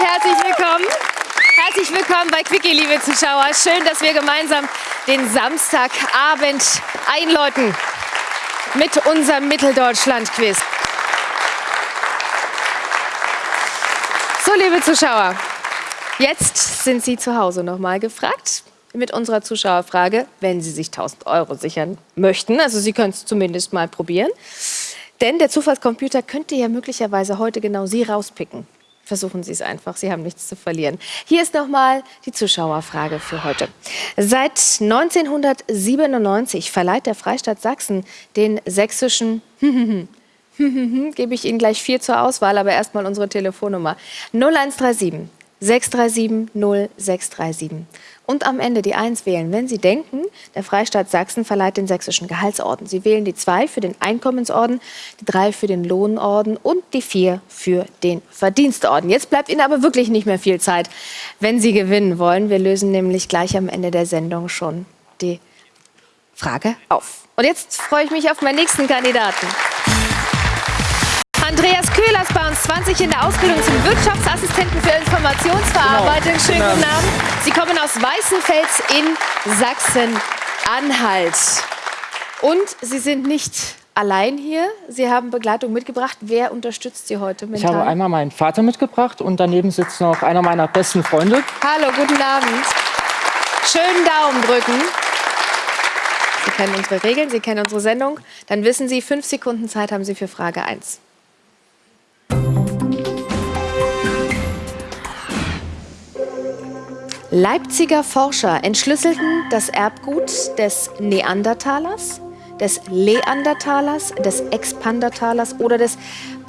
herzlich willkommen. Herzlich willkommen bei Quickie, liebe Zuschauer. Schön, dass wir gemeinsam den Samstagabend einläuten mit unserem Mitteldeutschland-Quiz. So, liebe Zuschauer, jetzt sind Sie zu Hause noch mal gefragt mit unserer Zuschauerfrage, wenn Sie sich 1000 Euro sichern möchten. Also Sie können es zumindest mal probieren. Denn der Zufallscomputer könnte ja möglicherweise heute genau Sie rauspicken. Versuchen Sie es einfach, Sie haben nichts zu verlieren. Hier ist nochmal die Zuschauerfrage für heute. Seit 1997 verleiht der Freistaat Sachsen den sächsischen gebe ich Ihnen gleich vier zur Auswahl, aber erstmal unsere Telefonnummer 0137 637 0637 und am Ende die 1 wählen, wenn Sie denken, der Freistaat Sachsen verleiht den sächsischen Gehaltsorden. Sie wählen die 2 für den Einkommensorden, die 3 für den Lohnorden und die 4 für den Verdienstorden. Jetzt bleibt Ihnen aber wirklich nicht mehr viel Zeit, wenn Sie gewinnen wollen. Wir lösen nämlich gleich am Ende der Sendung schon die Frage auf. Und jetzt freue ich mich auf meinen nächsten Kandidaten. Andreas Köhlers bei uns, 20 in der Ausbildung zum Wirtschaftsassistenten für Informationsverarbeitung. Genau. Schönen guten Abend. Sie kommen aus Weißenfels in Sachsen-Anhalt. Und Sie sind nicht allein hier. Sie haben Begleitung mitgebracht. Wer unterstützt Sie heute mental? Ich habe einmal meinen Vater mitgebracht und daneben sitzt noch einer meiner besten Freunde. Hallo, guten Abend. Schönen Daumen drücken. Sie kennen unsere Regeln, Sie kennen unsere Sendung. Dann wissen Sie, fünf Sekunden Zeit haben Sie für Frage 1. Leipziger Forscher entschlüsselten das Erbgut des Neandertalers, des Leandertalers, des Expandertalers oder des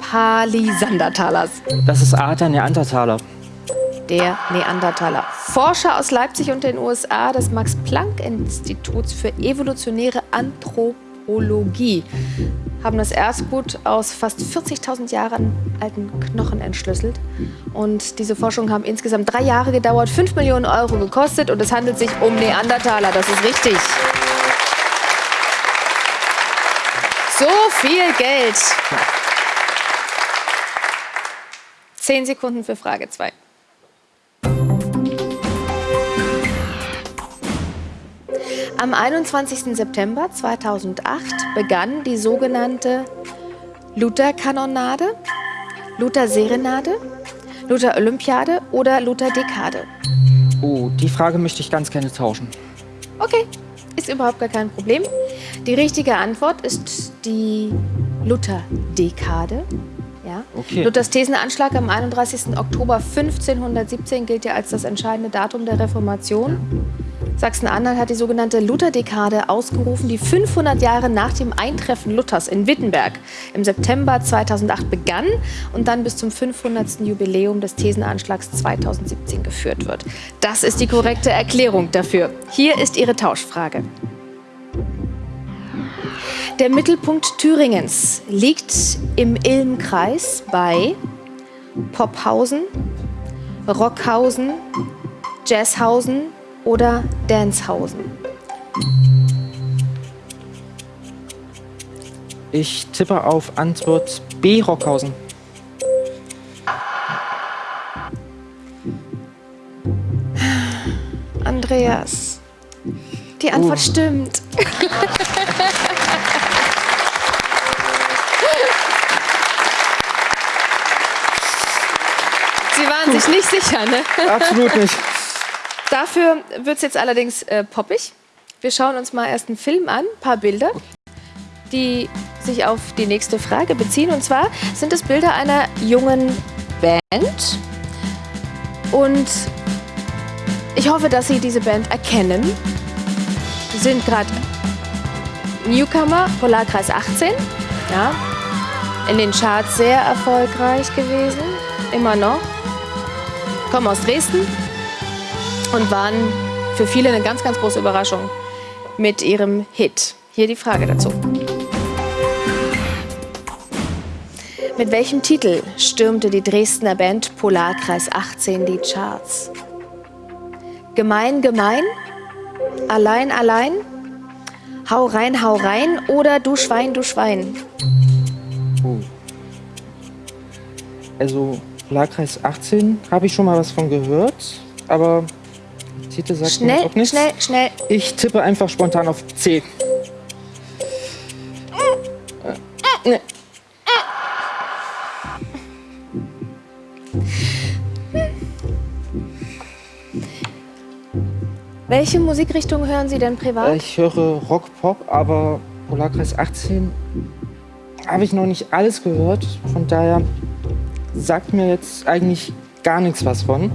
Palisandertalers. Das ist A, der Neandertaler. Der Neandertaler. Forscher aus Leipzig und den USA des Max-Planck-Instituts für evolutionäre Anthropologie haben das Erbgut aus fast 40.000 Jahren alten Knochen entschlüsselt. Und diese Forschungen haben insgesamt drei Jahre gedauert, 5 Millionen Euro gekostet und es handelt sich um Neandertaler, das ist richtig. So viel Geld. Zehn Sekunden für Frage 2. Am 21. September 2008 begann die sogenannte Luther-Kanonade, Luther-Serenade, Luther-Olympiade oder Luther-Dekade. Oh, die Frage möchte ich ganz gerne tauschen. Okay, ist überhaupt gar kein Problem. Die richtige Antwort ist die Luther-Dekade. Ja. Okay. Luthers Thesenanschlag am 31. Oktober 1517 gilt ja als das entscheidende Datum der Reformation. Sachsen-Anhalt hat die sogenannte Lutherdekade ausgerufen, die 500 Jahre nach dem Eintreffen Luthers in Wittenberg im September 2008 begann und dann bis zum 500. Jubiläum des Thesenanschlags 2017 geführt wird. Das ist die korrekte Erklärung dafür. Hier ist Ihre Tauschfrage. Der Mittelpunkt Thüringens liegt im Ilmkreis bei Popphausen, Rockhausen, Jazzhausen oder Danshausen? Ich tippe auf Antwort B, Rockhausen. Andreas, die Antwort uh. stimmt. Sie waren sich nicht sicher, ne? Absolut nicht. Dafür wird es jetzt allerdings äh, poppig. Wir schauen uns mal erst einen Film an, ein paar Bilder, die sich auf die nächste Frage beziehen. Und zwar sind es Bilder einer jungen Band. Und ich hoffe, dass Sie diese Band erkennen. Sie sind gerade Newcomer, Polarkreis 18. Ja, in den Charts sehr erfolgreich gewesen, immer noch. Kommen aus Dresden, und waren für viele eine ganz, ganz große Überraschung mit ihrem Hit. Hier die Frage dazu. Mit welchem Titel stürmte die Dresdner Band Polarkreis 18 die Charts? Gemein, gemein? Allein, allein? Hau rein, hau rein oder du Schwein, du Schwein? Oh. Also Polarkreis 18 habe ich schon mal was von gehört, aber Titel sagt mir Schnell, auch nichts. schnell, schnell. Ich tippe einfach spontan auf C. Äh, ne. Welche Musikrichtung hören Sie denn privat? Ich höre Rock, Pop, aber Polarkreis 18 habe ich noch nicht alles gehört. Von daher sagt mir jetzt eigentlich gar nichts was von.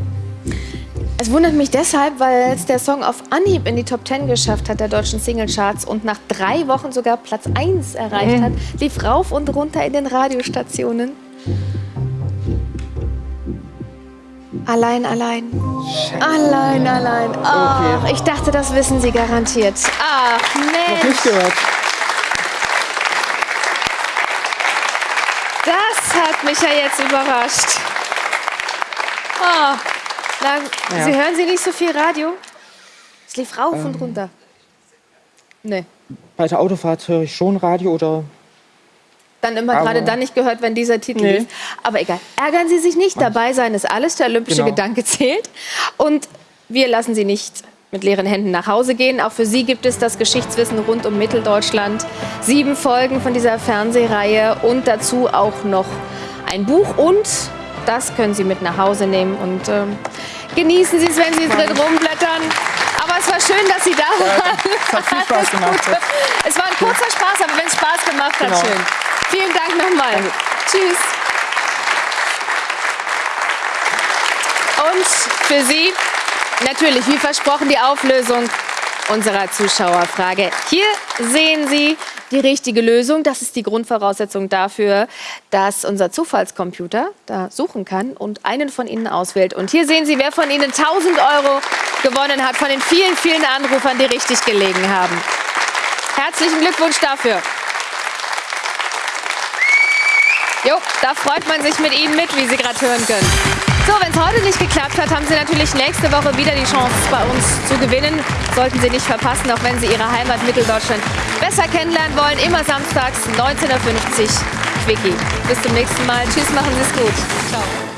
Es wundert mich deshalb, weil es der Song auf Anhieb in die Top 10 geschafft hat der deutschen Singlecharts und nach drei Wochen sogar Platz 1 erreicht Mhm. hat, lief rauf und runter in den Radiostationen. Allein, allein. Allein, allein. Ach, Okay. ich dachte, das wissen Sie garantiert. Ach, Noch Mensch. nicht gehört. Das hat mich ja jetzt überrascht. Oh, na, Ja. Sie hören Sie nicht so viel Radio? Es lief rauf und runter. Nee. Bei der Autofahrt höre ich schon Radio oder Dann immer gerade dann nicht gehört, wenn dieser Titel Nee. lief. Aber egal. Ärgern Sie sich nicht. Dabei sein ist alles. Der olympische Genau. Gedanke zählt. Und wir lassen Sie nicht mit leeren Händen nach Hause gehen. Auch für Sie gibt es das Geschichtswissen rund um Mitteldeutschland. Sieben Folgen von dieser Fernsehreihe und dazu auch noch ein Buch. Und das können Sie mit nach Hause nehmen. Und ähm, genießen Sie es, wenn Sie drin rumblättern. Aber es war schön, dass Sie da waren. es hat viel Spaß gemacht. Es war ein kurzer Spaß, aber wenn es Spaß gemacht hat, Genau. schön. Vielen Dank nochmal. Danke. Tschüss. Und für Sie natürlich, wie versprochen, die Auflösung unserer Zuschauerfrage. Hier sehen Sie die richtige Lösung. Das ist die Grundvoraussetzung dafür, dass unser Zufallscomputer da suchen kann und einen von Ihnen auswählt. Und hier sehen Sie, wer von Ihnen 1000 Euro gewonnen hat, von den vielen, vielen Anrufern, die richtig gelegen haben. Herzlichen Glückwunsch dafür. Jo, da freut man sich mit Ihnen mit, wie Sie gerade hören können. So, wenn es heute nicht geklappt hat, haben Sie natürlich nächste Woche wieder die Chance, bei uns zu gewinnen. Sollten Sie nicht verpassen, auch wenn Sie Ihre Heimat Mitteldeutschland besser kennenlernen wollen. Immer samstags 19.50 Uhr. Quickie. Bis zum nächsten Mal. Tschüss, machen Sie es gut. Ciao.